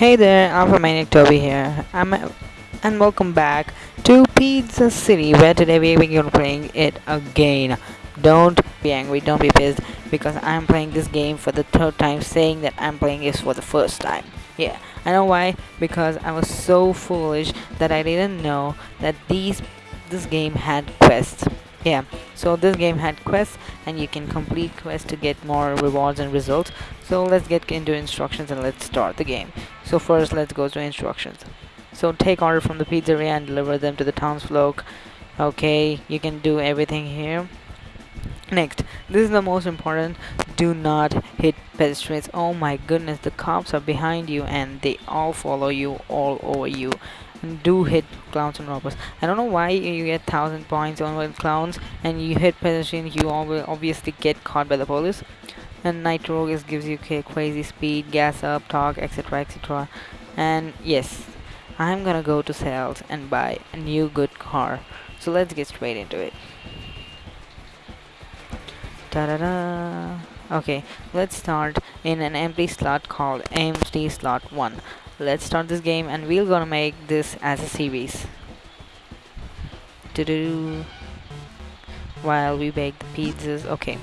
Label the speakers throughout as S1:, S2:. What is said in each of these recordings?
S1: Hey there, Alpha Maniac Toby here. I'm and welcome back to Pizza City, where today we're going to be playing it again. Don't be angry, don't be pissed, because I'm playing this game for the third time, saying that I'm playing this for the first time. Yeah, I know why. Because I was so foolish that I didn't know that these this game had quests yeah. So this game had quests and you can complete quests to get more rewards and results. So let's get into instructions and let's start the game. So first let's go to instructions. So take order from the pizzeria and deliver them to the townsfolk. Okay you can do everything here. Next this is the most important. Do not hit pedestrians. Oh my goodness the cops are behind you and they all follow you all over you do hit clowns and robbers. I don't know why you get thousand points on clowns and you hit pedestrians you obviously get caught by the police. And nitro gives you crazy speed, gas up, torque, etc etc. And yes, I'm gonna go to sales and buy a new good car. So let's get straight into it. Da da da. Okay, let's start in an empty slot called empty slot 1 let's start this game and we're gonna make this as a series. To do while we bake the pizzas. Okay.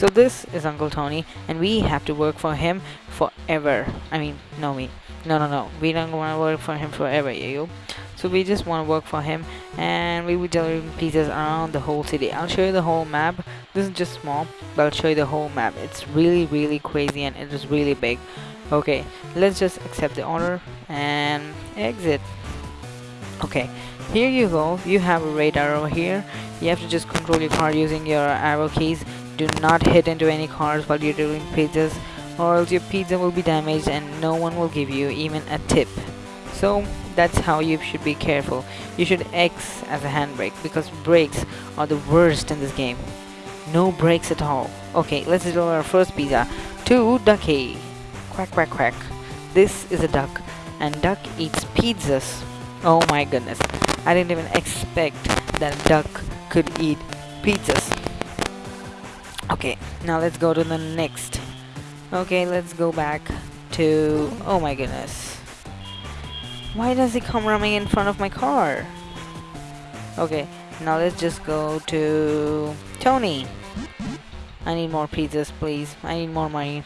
S1: So this is Uncle Tony and we have to work for him forever. I mean no me no no no. We don't want to work for him forever you so we just want to work for him and we will deliver pizzas around the whole city. I'll show you the whole map. This is just small but I'll show you the whole map. It's really really crazy and it is really big okay let's just accept the order and exit. Okay here you go. You have a radar over here. You have to just control your car using your arrow keys. Do not hit into any cars while you're doing pizzas or else your pizza will be damaged and no one will give you even a tip. So that's how you should be careful. You should X as a handbrake because brakes are the worst in this game. No brakes at all. Okay let's do our first pizza. To Ducky Quack quack quack. This is a duck, and duck eats pizzas. Oh my goodness. I didn't even expect that a duck could eat pizzas. Okay, now let's go to the next. Okay, let's go back to... Oh my goodness. Why does he come running in front of my car? Okay, now let's just go to... Tony. I need more pizzas, please. I need more money.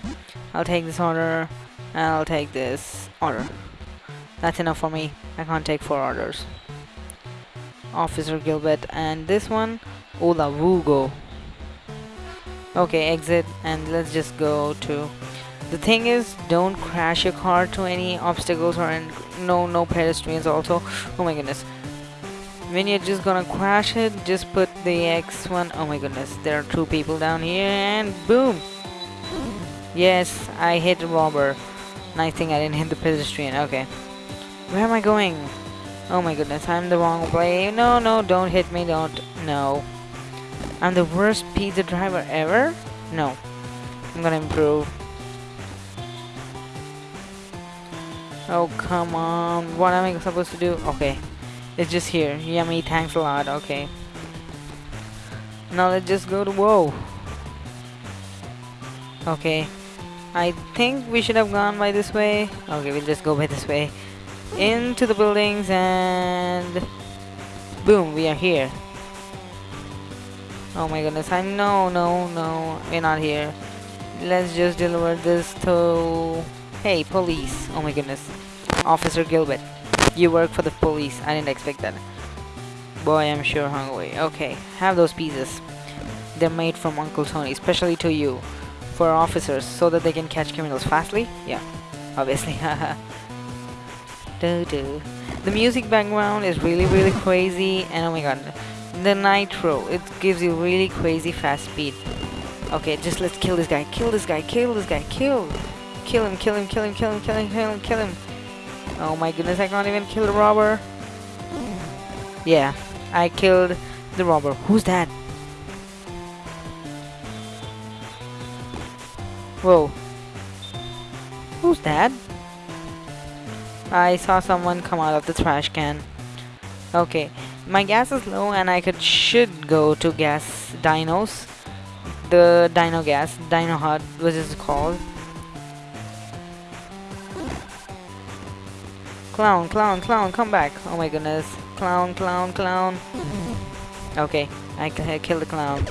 S1: I'll take this order, and I'll take this order. That's enough for me. I can't take four orders. Officer Gilbert, and this one, Ola Wugo. Okay, exit, and let's just go to... The thing is, don't crash your car to any obstacles or no, no pedestrians also. Oh my goodness. When you're just gonna crash it, just put the X one. Oh my goodness, there are two people down here, and boom! Yes, I hit the robber. Nice thing I didn't hit the pedestrian. Okay. Where am I going? Oh my goodness, I'm the wrong way. No, no, don't hit me, don't. No. I'm the worst pizza driver ever? No. I'm gonna improve. Oh, come on. What am I supposed to do? Okay. It's just here. Yummy, thanks a lot. Okay. Now let's just go to... Whoa. Okay. I think we should have gone by this way. Okay, we'll just go by this way. Into the buildings and... Boom, we are here. Oh my goodness, I know, no, no, we're not here. Let's just deliver this to... Hey, police. Oh my goodness. Officer Gilbert, you work for the police. I didn't expect that. Boy, I'm sure hungry. Okay, have those pieces. They're made from Uncle Tony, especially to you for officers so that they can catch criminals fastly? Yeah, obviously. do do. The music background is really really crazy and oh my god. The nitro, it gives you really crazy fast speed. Okay, just let's kill this guy, kill this guy, kill this guy, kill! Kill him, kill him, kill him, kill him, kill him, kill him, kill him. Oh my goodness, I can't even kill the robber. Yeah, I killed the robber. Who's that? Whoa. Who's that? I saw someone come out of the trash can. Okay, my gas is low and I could should go to gas dinos. The dino gas, dino hut, what is called? Clown, clown, clown, come back. Oh my goodness. Clown, clown, clown. Okay, I killed the clown.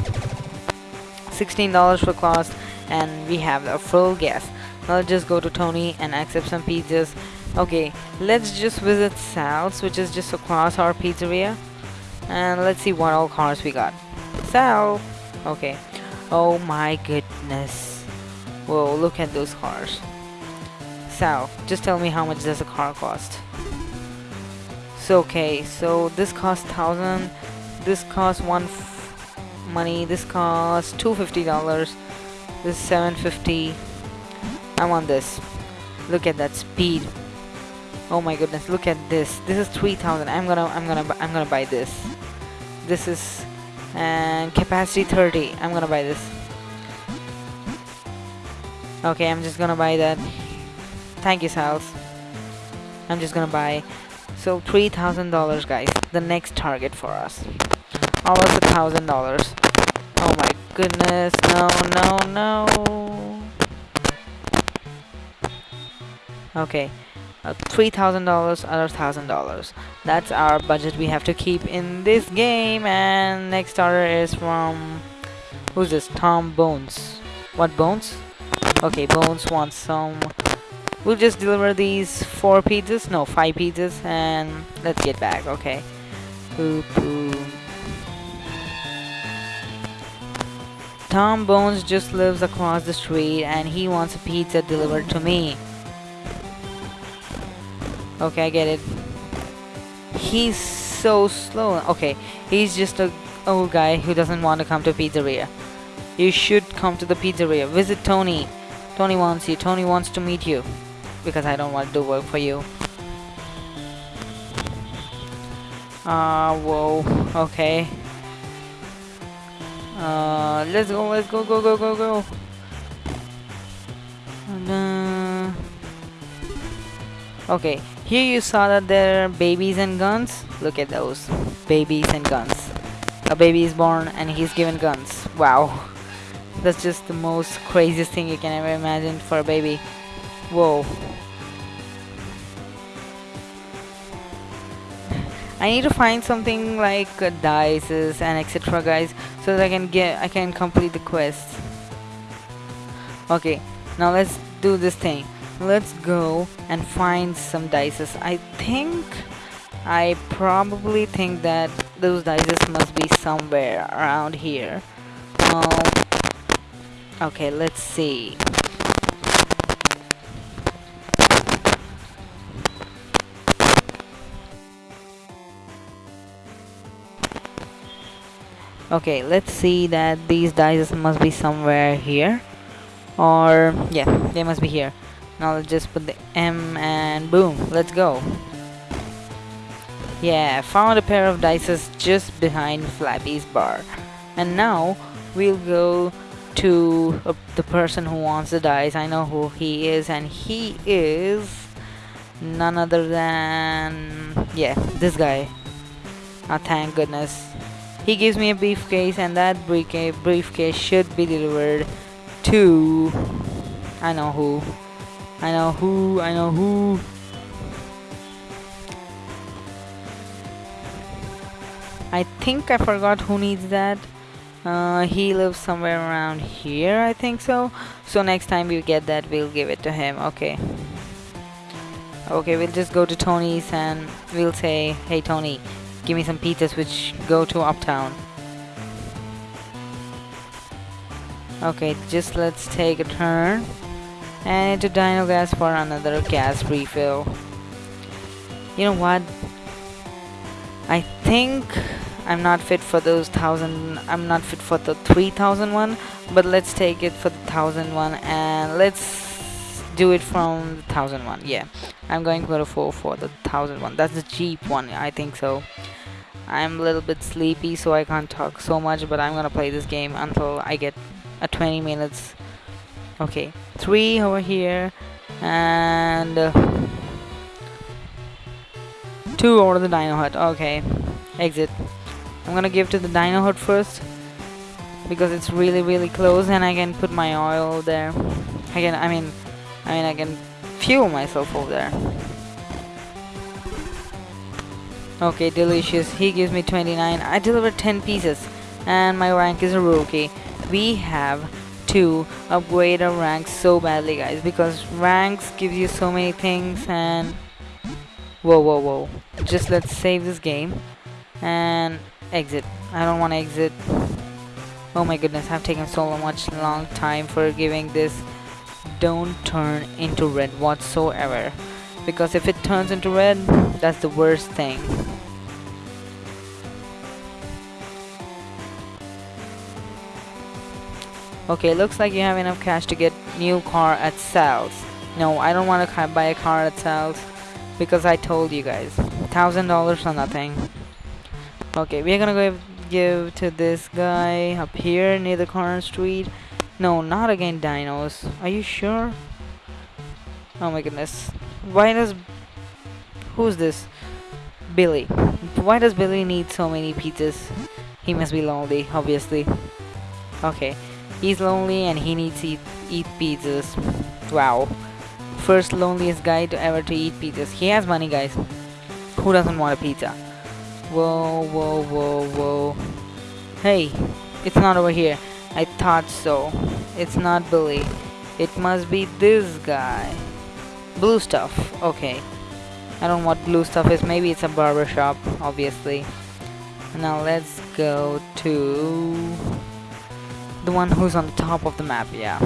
S1: $16 for cost and we have a full gas. Now let's just go to Tony and accept some pizzas. Okay, let's just visit Sal's which is just across our pizzeria. And let's see what all cars we got. Sal! Okay. Oh my goodness. Whoa, look at those cars. Sal, just tell me how much does a car cost. So okay, so this costs thousand, this costs one money, this costs two fifty dollars, this is seven fifty. I want this. Look at that speed. Oh my goodness, look at this. This is three thousand. I'm gonna, I'm gonna, I'm gonna buy this. This is and capacity 30. I'm gonna buy this. Okay, I'm just gonna buy that. Thank you, Sals. I'm just gonna buy. So $3,000 guys. The next target for us. Almost a thousand dollars. Oh my goodness. No, no, no. Okay. Uh, $3,000 other $1,000. That's our budget we have to keep in this game. And next order is from... Who's this? Tom Bones. What Bones? Okay, Bones wants some We'll just deliver these four pizzas, no, five pizzas, and let's get back, okay. Boop, boop. Tom Bones just lives across the street and he wants a pizza delivered to me. Okay, I get it. He's so slow. Okay, he's just a old guy who doesn't want to come to pizzeria. You should come to the pizzeria. Visit Tony. Tony wants you. Tony wants to meet you because I don't want to do work for you. Ah, uh, whoa, okay. Uh, let's go, let's go, go, go, go, go. And, uh, okay, here you saw that there are babies and guns. Look at those, babies and guns. A baby is born and he's given guns. Wow. That's just the most craziest thing you can ever imagine for a baby. Whoa. I need to find something like uh, dices and etc guys so that I can get I can complete the quest. Okay now let's do this thing. Let's go and find some dices I think I probably think that those dices must be somewhere around here. Um, okay let's see okay let's see that these dice must be somewhere here. Or yeah they must be here. Now let's just put the M and boom let's go. Yeah found a pair of dices just behind Flappy's bar. And now we'll go to uh, the person who wants the dice. I know who he is and he is none other than yeah this guy. Oh thank goodness he gives me a briefcase and that briefcase should be delivered to... I know who. I know who. I know who. I think I forgot who needs that. Uh, he lives somewhere around here, I think so. So next time we get that, we'll give it to him. Okay. Okay, we'll just go to Tony's and we'll say, Hey Tony, Give me some pizzas which go to Uptown. Okay, just let's take a turn. And into Dino Gas for another gas refill. You know what? I think I'm not fit for those thousand I'm not fit for the 3000 one but let's take it for the thousand one and let's do it from the thousand one yeah. I'm going to go for for the thousand one. That's the cheap one I think so. I'm a little bit sleepy so I can't talk so much but I'm gonna play this game until I get a 20 minutes. Okay three over here and uh, two over the dino hut. Okay exit. I'm gonna give to the dino hut first because it's really really close and I can put my oil there. I can I mean I mean I can fuel myself over there Okay, delicious. He gives me 29. I delivered 10 pieces. And my rank is a rookie. We have to upgrade our ranks so badly, guys. Because ranks give you so many things and... Whoa, whoa, whoa. Just let's save this game. And exit. I don't want to exit. Oh my goodness, I've taken so much long time for giving this. Don't turn into red whatsoever. Because if it turns into red, that's the worst thing. Okay, looks like you have enough cash to get new car at sales. No, I don't want to buy a car at sales because I told you guys. Thousand dollars or nothing. Okay, we're gonna go give to this guy up here near the corner street. No, not again dinos. Are you sure? Oh my goodness. Why does... Who's this? Billy. Why does Billy need so many pizzas? He must be lonely, obviously. Okay. He's lonely and he needs to eat, eat pizzas. Wow. First loneliest guy to ever to eat pizzas. He has money, guys. Who doesn't want a pizza? Whoa, whoa, whoa, whoa. Hey, it's not over here. I thought so. It's not Billy. It must be this guy. Blue stuff. Okay. I don't know what blue stuff is. Maybe it's a barber shop, obviously. Now let's go to the one who's on the top of the map. Yeah.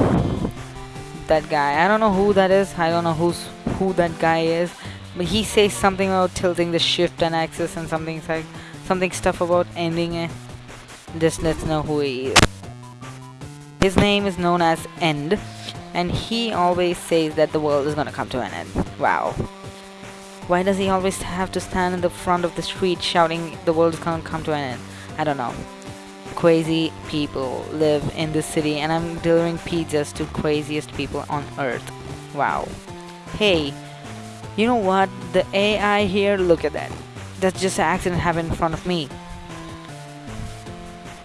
S1: That guy. I don't know who that is. I don't know who's who that guy is but he says something about tilting the shift and axis and something like something stuff about ending it just let's know who he is his name is known as end and he always says that the world is gonna come to an end wow why does he always have to stand in the front of the street shouting the world is gonna come to an end i don't know crazy people live in this city and i'm delivering pizzas to craziest people on earth wow hey you know what? The AI here, look at that. That's just an accident happened in front of me.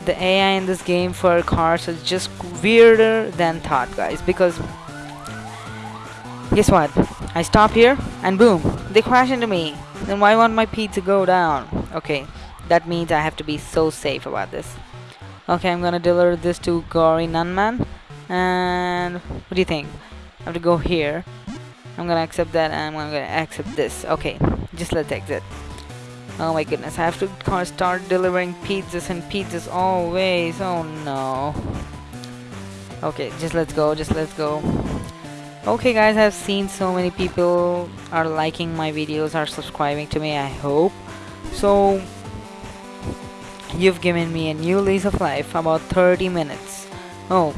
S1: The AI in this game for cars is just weirder than thought, guys. Because, guess what? I stop here, and boom, they crash into me. Then why won't my pizza go down? Okay, that means I have to be so safe about this. Okay, I'm gonna deliver this to Gory Nunman. And what do you think? I have to go here. I'm gonna accept that and I'm gonna accept this. Okay, just let's exit. Oh my goodness, I have to start delivering pizzas and pizzas always. Oh no. Okay, just let's go, just let's go. Okay guys, I've seen so many people are liking my videos, are subscribing to me, I hope. So, you've given me a new lease of life, about 30 minutes. Oh,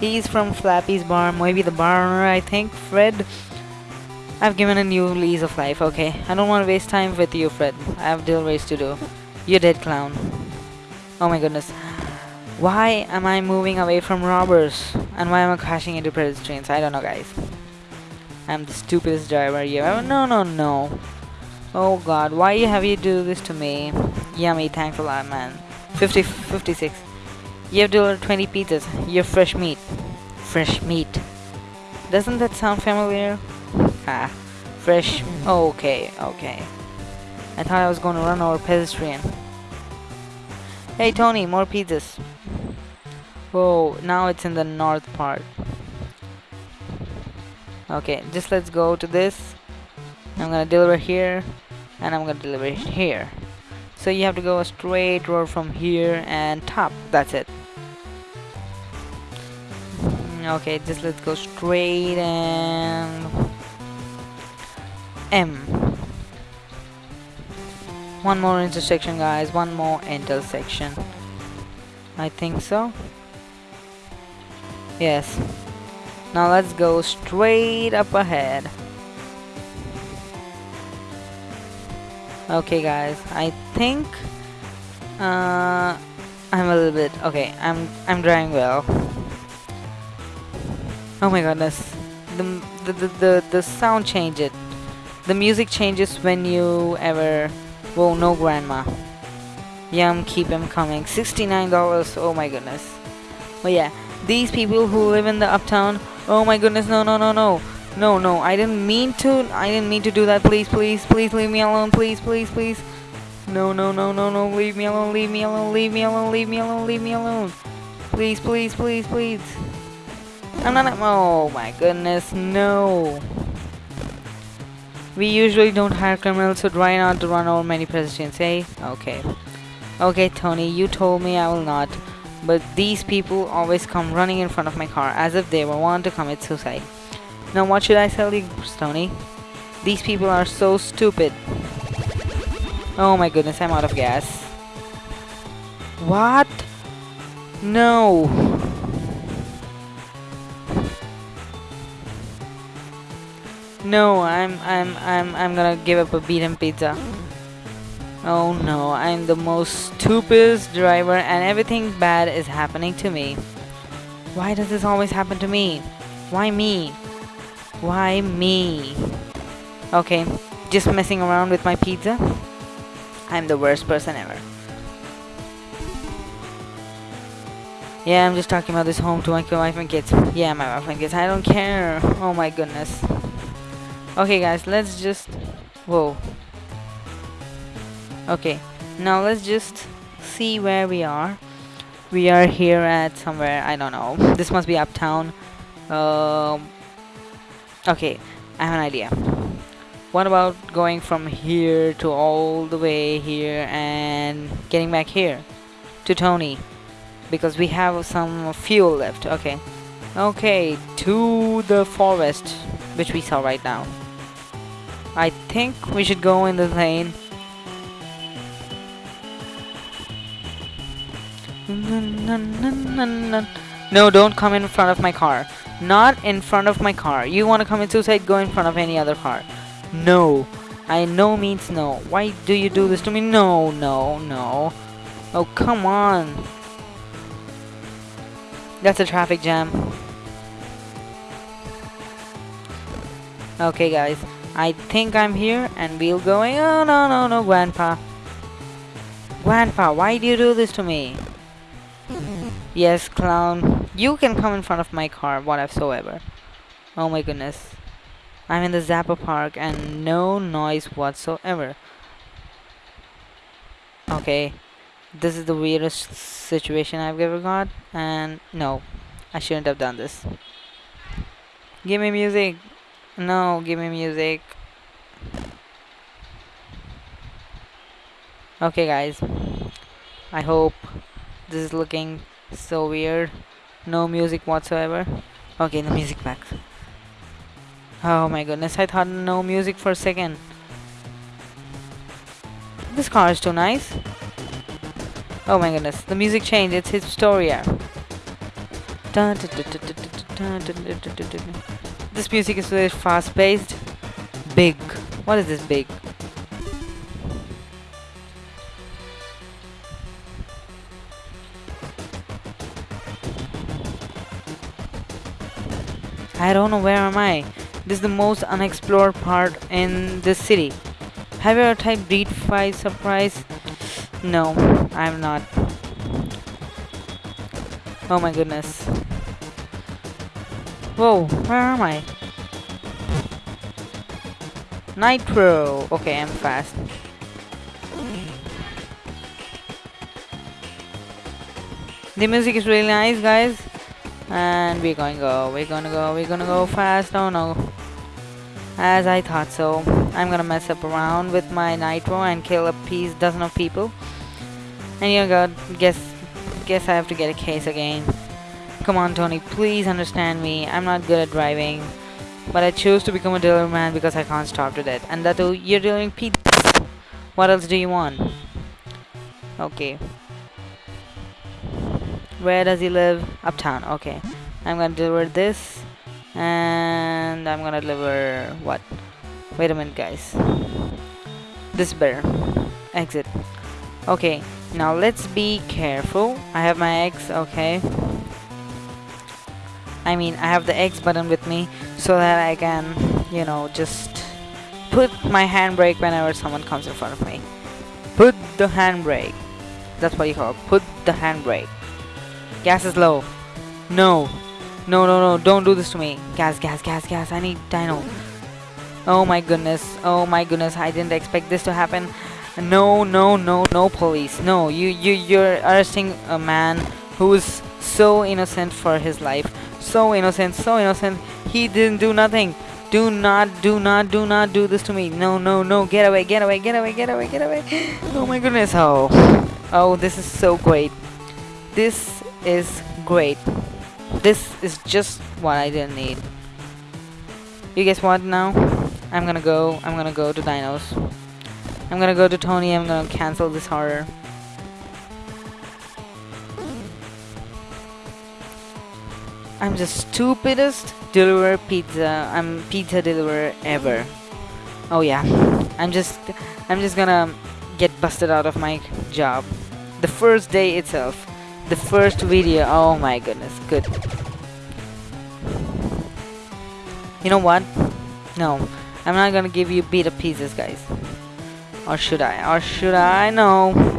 S1: he's from Flappy's Bar, maybe the bar owner I think, Fred. I've given a new lease of life, okay. I don't want to waste time with you, Fred. I have deliveries to do. You dead clown. Oh my goodness. Why am I moving away from robbers? And why am I crashing into pedestrians? I don't know, guys. I'm the stupidest driver you ever. No, no, no. Oh god, why have you do this to me? Yummy, thanks a lot, man. 50, 56. You have delivered 20 pizzas. You're fresh meat. Fresh meat. Doesn't that sound familiar? Ah, fresh. Okay, okay. I thought I was going to run over pedestrian. Hey Tony, more pizzas. Whoa, now it's in the north part. Okay, just let's go to this. I'm gonna deliver here, and I'm gonna deliver here. So you have to go a straight road from here and top. That's it. Okay, just let's go straight and M. One more intersection guys, one more intersection. I think so. Yes. Now let's go straight up ahead. Okay guys, I think uh, I'm a little bit okay. I'm I'm driving well. Oh my goodness, the the the the, the sound changed. The music changes when you ever... Whoa, no grandma. Yum, keep them coming. $69, oh my goodness. But yeah, these people who live in the uptown, oh my goodness, no, no, no, no. No, no, I didn't mean to, I didn't mean to do that, please, please, please leave me alone, please, please, please. No, no, no, no, no, leave me alone, leave me alone, leave me alone, leave me alone, leave me alone. Please, please, please, please. I'm not, oh my goodness, no. We usually don't hire criminals, so try not to run over many pedestrians, eh? Okay. Okay, Tony, you told me I will not. But these people always come running in front of my car as if they were want to commit suicide. Now what should I tell you, Tony? These people are so stupid. Oh my goodness, I'm out of gas. What? No. No, I'm I'm I'm I'm gonna give up a beaten pizza. Oh no, I'm the most stupidest driver and everything bad is happening to me. Why does this always happen to me? Why me? Why me? Okay, just messing around with my pizza. I'm the worst person ever. Yeah, I'm just talking about this home to my wife and kids. Yeah, my wife and kids. I don't care. Oh my goodness. Okay, guys, let's just. Whoa. Okay, now let's just see where we are. We are here at somewhere. I don't know. This must be uptown. Um. Okay, I have an idea. What about going from here to all the way here and getting back here to Tony? Because we have some fuel left. Okay. Okay, to the forest, which we saw right now. I think we should go in the lane. No, don't come in front of my car. Not in front of my car. You want to commit suicide, go in front of any other car. No. I no means no. Why do you do this to me? No, no, no. Oh, come on. That's a traffic jam. Okay, guys. I think I'm here and we'll going. Oh, no, no, no, Grandpa. Grandpa, why do you do this to me? yes, clown. You can come in front of my car, whatsoever. Oh my goodness. I'm in the Zappa Park and no noise whatsoever. Okay, this is the weirdest situation I've ever got, and no, I shouldn't have done this. Give me music. No, give me music. Okay, guys. I hope this is looking so weird. No music whatsoever. Okay, the music back. Oh my goodness, I thought no music for a second. This car is too nice. Oh my goodness, the music changed, it's Historia. This music is very fast paced. Big. What is this big? I don't know where am I. This is the most unexplored part in this city. Have you ever typed Breed 5 Surprise? No, I'm not. Oh my goodness. Whoa, where am I? Nitro! Okay, I'm fast. The music is really nice, guys. And we're going to go, we're gonna go, we're gonna go fast. Oh no. As I thought so. I'm gonna mess up around with my nitro and kill a piece dozen of people. And you know, God, guess guess I have to get a case again. Come on, Tony, please understand me. I'm not good at driving. But I chose to become a delivery man because I can't stop to that. And that you're delivering pizza. What else do you want? Okay. Where does he live? Uptown. Okay. I'm gonna deliver this and I'm gonna deliver what wait a minute guys this bear exit okay now let's be careful I have my X okay I mean I have the X button with me so that I can you know just put my handbrake whenever someone comes in front of me put the handbrake that's what you call it. put the handbrake gas is low no no, no, no, don't do this to me. Gas, gas, gas, gas. I need dino. Oh my goodness. Oh my goodness. I didn't expect this to happen. No, no, no, no police. No, you, you, you're arresting a man who is so innocent for his life. So innocent, so innocent. He didn't do nothing. Do not, do not, do not do this to me. No, no, no. Get away, get away, get away, get away, get away. Oh my goodness. Oh, oh, this is so great. This is great. This is just what I didn't need. You guess what now? I'm gonna go, I'm gonna go to Dinos. I'm gonna go to Tony, I'm gonna cancel this horror. I'm the stupidest deliverer pizza, I'm pizza deliverer ever. Oh yeah, I'm just, I'm just gonna get busted out of my job. The first day itself, the first video, oh my goodness, good. You know what? No, I'm not gonna give you beat up pieces, guys. Or should I? Or should I? No.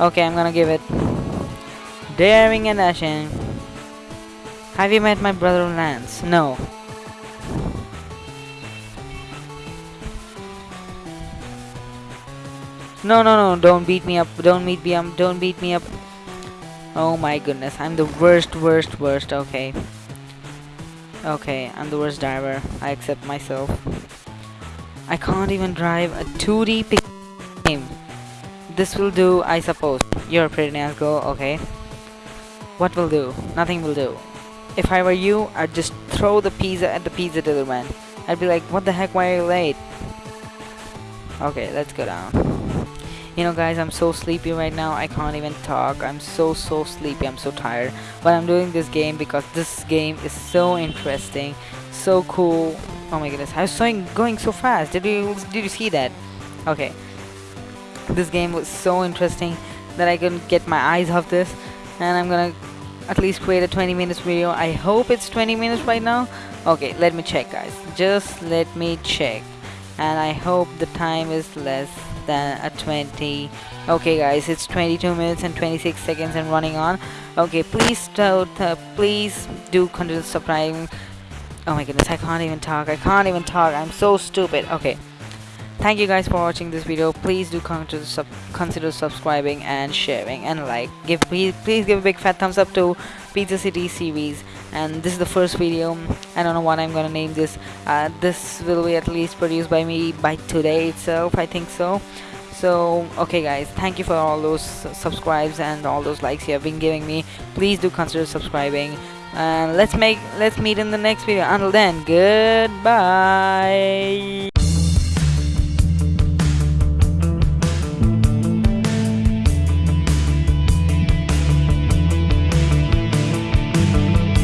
S1: Okay, I'm gonna give it. Daring and dashing. Have you met my brother Lance? No. No, no, no, don't beat me up. Don't beat me up. Don't beat me up. Oh my goodness, I'm the worst, worst, worst. Okay. Okay, I'm the worst driver. I accept myself. I can't even drive a 2D game. This will do, I suppose. You're pretty nice girl, okay. What will do? Nothing will do. If I were you, I'd just throw the pizza at the pizza delivery man. I'd be like, what the heck, why are you late? Okay, let's go down. You know guys, I'm so sleepy right now, I can't even talk. I'm so so sleepy, I'm so tired. But I'm doing this game because this game is so interesting, so cool. Oh my goodness, I was going, going so fast. Did you did you see that? Okay. This game was so interesting that I couldn't get my eyes off this and I'm gonna at least create a 20 minutes video. I hope it's 20 minutes right now. Okay, let me check guys. Just let me check. And I hope the time is less than a 20 okay guys it's 22 minutes and 26 seconds and running on okay please uh, please do continue subscribing oh my goodness I can't even talk I can't even talk I'm so stupid okay thank you guys for watching this video. Please do consider, sub consider subscribing and sharing and like. Give please, please give a big fat thumbs up to pizza city series. And this is the first video. I don't know what I'm gonna name this. Uh, this will be at least produced by me by today itself I think so. So okay guys thank you for all those subscribes and all those likes you have been giving me. Please do consider subscribing. And let's make let's meet in the next video. Until then goodbye